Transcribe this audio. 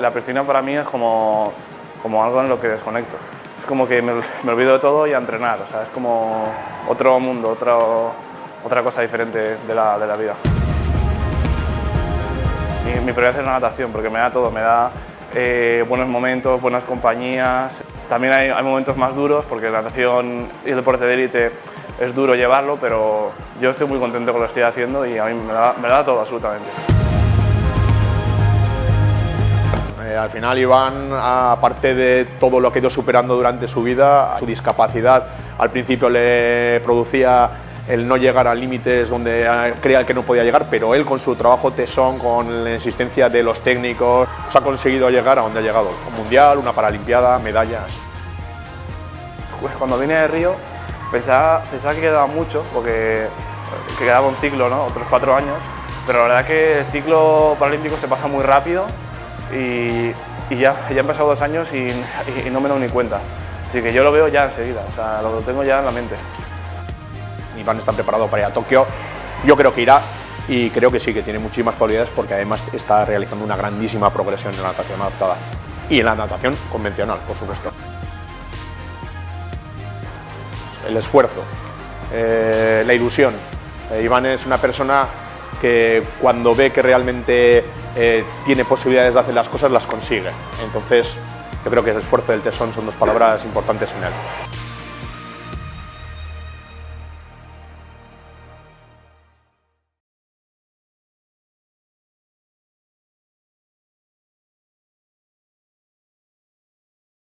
La piscina para mí es como, como algo en lo que desconecto. Es como que me, olvido de todo y a entrenar, o sea, es como otro mundo, otro, otra cosa diferente de la, de la vida. Mi, mi prioridad es la natación porque me da todo, me da eh, buenos momentos, buenas compañías. También hay, hay momentos más duros porque la natación y el deporte de élite es duro llevarlo, pero yo estoy muy contento con lo que estoy haciendo y a mí me da, me da todo absolutamente. Eh, al final Iván, aparte de todo lo que ha ido superando durante su vida, su discapacidad al principio le producía el no llegar a límites donde eh, creía que no podía llegar, pero él con su trabajo tesón, con la insistencia de los técnicos, pues ha conseguido llegar a donde ha llegado. Un mundial, una paralimpiada, medallas. Pues cuando vine de Río pensaba, que quedaba mucho, porque que quedaba un ciclo, otros cuatro años, pero la verdad que el ciclo paralímpico se pasa muy rápido y, ya, ya han pasado dos años y, no me doy ni cuenta. Así que yo lo veo ya enseguida, o sea, lo tengo ya en la mente. Iván está preparado para ir a Tokio. Yo creo que irá y creo que sí, que tiene muchísimas probabilidades porque además está realizando una grandísima progresión en la natación adaptada y en la natación convencional, por supuesto. El esfuerzo, eh, la ilusión. Eh, Iván es una persona que cuando ve que realmente eh, tiene posibilidades de hacer las cosas, las consigue. Entonces, yo creo que el esfuerzo y el tesón son dos palabras importantes en él.